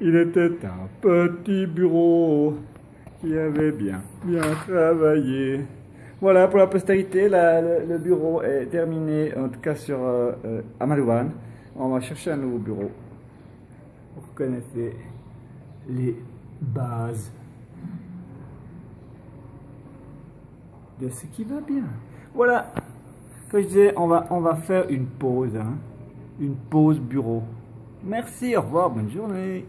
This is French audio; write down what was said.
Il était un petit bureau qui avait bien, bien travaillé. Voilà, pour la postérité, la- le, bureau est terminé, en tout cas sur euh, euh Amalouane. On va chercher un nouveau bureau. Vous reconnaissez les bases de ce qui va bien. Voilà, comme je disais, on va, on va faire une pause, hein. une pause bureau. Merci, au revoir, bonne journée.